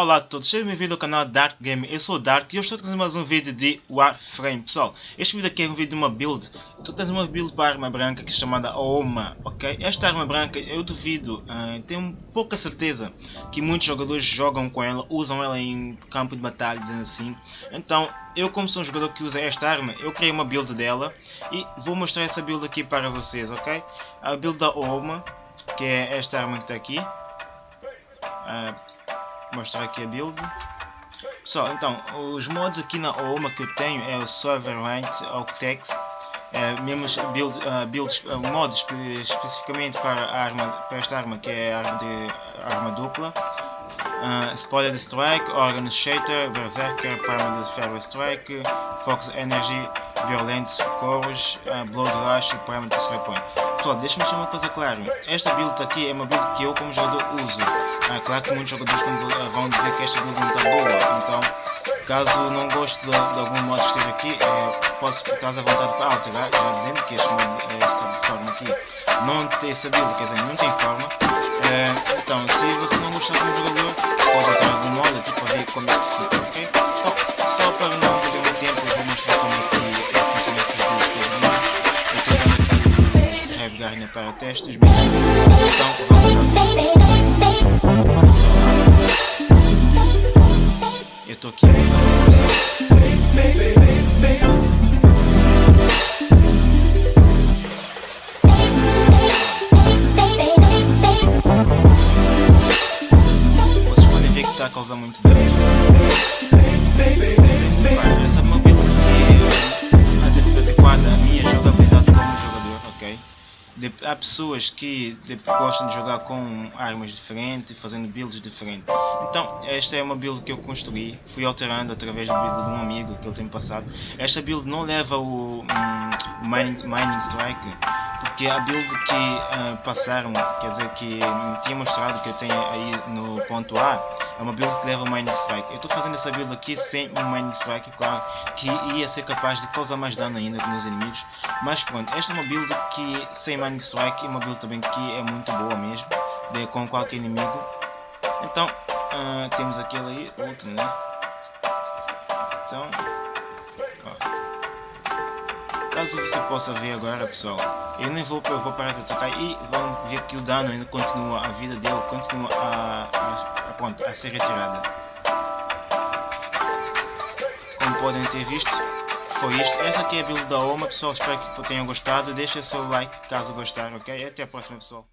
Olá a todos, sejam bem-vindos ao canal Dark Game. Eu sou o Dark e eu estou trazendo mais um vídeo de Warframe. Pessoal, este vídeo aqui é um vídeo de uma build. Estou trazendo uma build para arma branca que é chamada Oma, ok? Esta arma branca eu duvido, uh, tenho pouca certeza que muitos jogadores jogam com ela, usam ela em campo de batalha, dizendo assim. Então, eu como sou um jogador que usa esta arma, eu criei uma build dela e vou mostrar essa build aqui para vocês, ok? A build da Oma, que é esta arma que está aqui. Uh, mostrar aqui a build. Pessoal, então, os mods aqui na OMA que eu tenho é o Sovereign Octex, é, mesmo build, uh, builds, uh, mods especificamente para, arma, para esta arma que é a arma, de, arma dupla. Uh, Spoiler Strike, Organ Shater, Berserker, Primal Ferro Strike, Fox Energy, Violentos Socorros, uh, Blood Rush e Primal Strike Point. Pessoal, deixa-me deixar uma coisa clara. Esta build aqui é uma build que eu como jogador uso. Ah, claro que muitos jogadores vão dizer que esta build não está boa. Então, caso não goste de, de algum modo esteja aqui, é, posso ficar à vontade para alterar, já dizendo que este modo, esta forma aqui não tem build, quer dizer, não tem forma. É, então, se você não gostar como jogador, pode alterar algum modo aqui para ver como é que fica, ok? Então, só para não perder muito tempo, eu vou mostrar como é que funciona esta build. Eu estou dando aqui o Heavy para testes, então vamos lá. A causar muito dano. Essa mobilidade é adequada à minha jogabilidade como jogador, ok? De, há pessoas que de, gostam de jogar com armas diferentes, fazendo builds diferentes. Então, esta é uma build que eu construí, fui alterando através da build de um amigo que ele tem passado. Esta build não leva o, um, mining, mining Strike, porque a build que uh, passaram, quer dizer, que me tinha mostrado que eu tenho aí no ponto A, é uma build que leva o Mining Strike. Eu estou fazendo essa build aqui sem o Mining Strike, claro, que ia ser capaz de causar mais dano ainda nos inimigos. Mas pronto, esta é uma build que sem Mining Strike, é uma build também que é muito boa mesmo, de, com qualquer inimigo. Então, uh, temos aquele aí, outro, né? Caso você possa ver agora pessoal eu nem vou, eu vou parar de atacar e vamos ver que o dano ainda continua a vida dele continua a, a, a, pronto, a ser retirada. Como podem ter visto foi isto, essa aqui é a build da OMA pessoal, espero que tenham gostado. Deixa seu like caso gostar, ok? até a próxima pessoal